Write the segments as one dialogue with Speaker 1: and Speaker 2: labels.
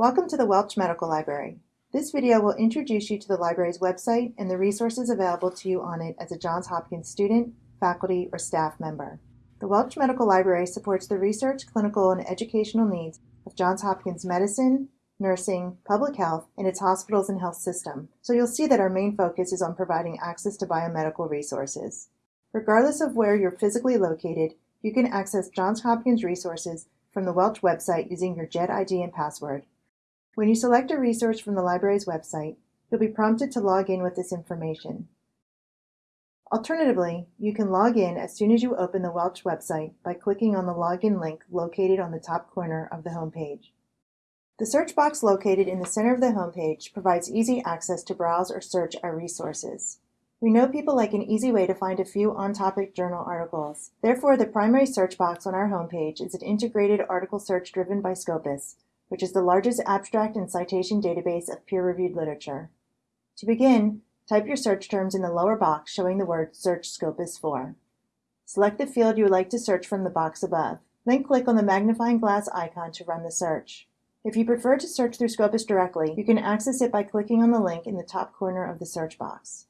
Speaker 1: Welcome to the Welch Medical Library. This video will introduce you to the library's website and the resources available to you on it as a Johns Hopkins student, faculty, or staff member. The Welch Medical Library supports the research, clinical, and educational needs of Johns Hopkins medicine, nursing, public health, and its hospitals and health system. So you'll see that our main focus is on providing access to biomedical resources. Regardless of where you're physically located, you can access Johns Hopkins resources from the Welch website using your JHED ID and password. When you select a resource from the library's website, you'll be prompted to log in with this information. Alternatively, you can log in as soon as you open the Welch website by clicking on the login link located on the top corner of the homepage. The search box located in the center of the homepage provides easy access to browse or search our resources. We know people like an easy way to find a few on-topic journal articles. Therefore, the primary search box on our homepage is an integrated article search driven by Scopus, which is the largest abstract and citation database of peer-reviewed literature. To begin, type your search terms in the lower box showing the word Search Scopus for. Select the field you would like to search from the box above. Then click on the magnifying glass icon to run the search. If you prefer to search through Scopus directly, you can access it by clicking on the link in the top corner of the search box.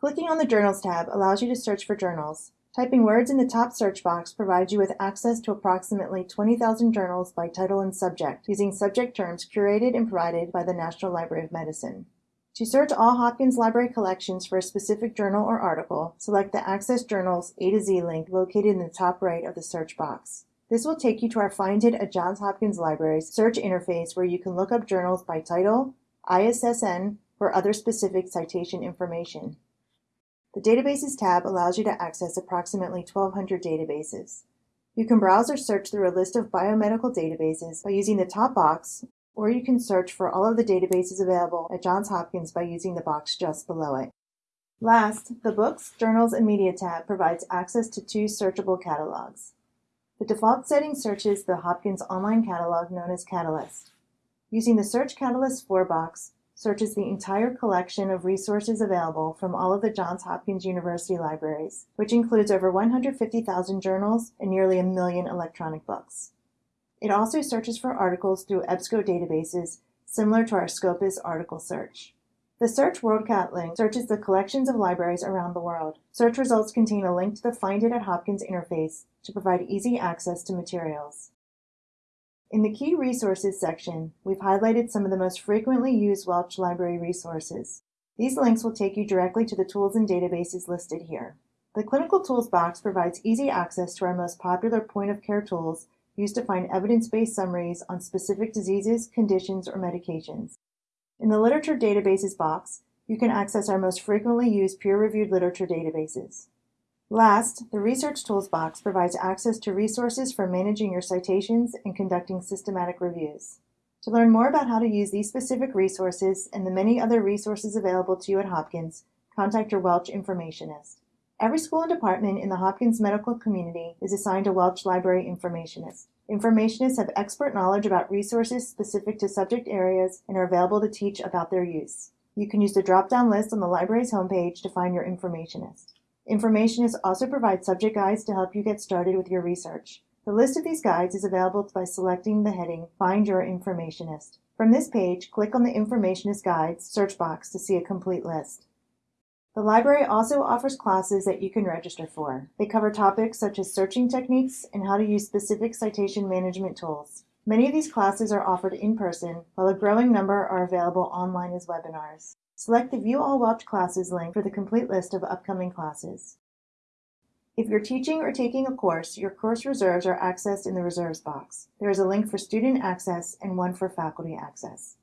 Speaker 1: Clicking on the Journals tab allows you to search for journals. Typing words in the top search box provides you with access to approximately 20,000 journals by title and subject, using subject terms curated and provided by the National Library of Medicine. To search all Hopkins Library collections for a specific journal or article, select the Access Journals A to Z link located in the top right of the search box. This will take you to our Find It at Johns Hopkins Libraries search interface where you can look up journals by title, ISSN, or other specific citation information. The Databases tab allows you to access approximately 1,200 databases. You can browse or search through a list of biomedical databases by using the top box, or you can search for all of the databases available at Johns Hopkins by using the box just below it. Last, the Books, Journals, and Media tab provides access to two searchable catalogs. The default setting searches the Hopkins online catalog known as Catalyst. Using the Search Catalyst 4 box, searches the entire collection of resources available from all of the Johns Hopkins University libraries, which includes over 150,000 journals and nearly a million electronic books. It also searches for articles through EBSCO databases similar to our Scopus article search. The Search WorldCat link searches the collections of libraries around the world. Search results contain a link to the Find It at Hopkins interface to provide easy access to materials. In the Key Resources section, we've highlighted some of the most frequently used Welch Library resources. These links will take you directly to the tools and databases listed here. The Clinical Tools box provides easy access to our most popular point-of-care tools used to find evidence-based summaries on specific diseases, conditions, or medications. In the Literature Databases box, you can access our most frequently used peer-reviewed literature databases. Last, the Research Tools box provides access to resources for managing your citations and conducting systematic reviews. To learn more about how to use these specific resources and the many other resources available to you at Hopkins, contact your Welch Informationist. Every school and department in the Hopkins medical community is assigned a Welch Library Informationist. Informationists have expert knowledge about resources specific to subject areas and are available to teach about their use. You can use the drop-down list on the library's homepage to find your informationist. Informationists also provide subject guides to help you get started with your research. The list of these guides is available by selecting the heading Find Your Informationist. From this page, click on the Informationist Guides search box to see a complete list. The library also offers classes that you can register for. They cover topics such as searching techniques and how to use specific citation management tools. Many of these classes are offered in person, while a growing number are available online as webinars. Select the View All Welch Classes link for the complete list of upcoming classes. If you're teaching or taking a course, your course reserves are accessed in the Reserves box. There is a link for student access and one for faculty access.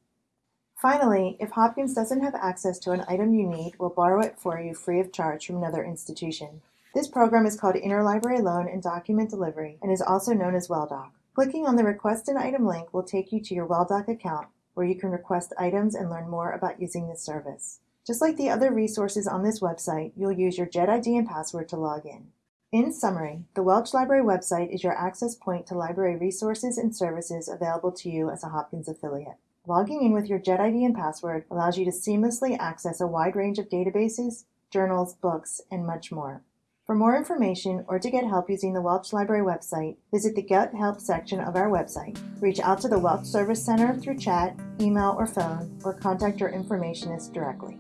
Speaker 1: Finally, if Hopkins doesn't have access to an item you need, we'll borrow it for you free of charge from another institution. This program is called Interlibrary Loan and Document Delivery and is also known as WellDoc. Clicking on the Request an Item link will take you to your WellDoc account where you can request items and learn more about using this service. Just like the other resources on this website, you'll use your JHED ID and password to log in. In summary, the Welch Library website is your access point to library resources and services available to you as a Hopkins affiliate. Logging in with your JHED ID and password allows you to seamlessly access a wide range of databases, journals, books, and much more. For more information or to get help using the Welch Library website, visit the Get Help section of our website. Reach out to the Welch Service Center through chat, email, or phone, or contact your informationist directly.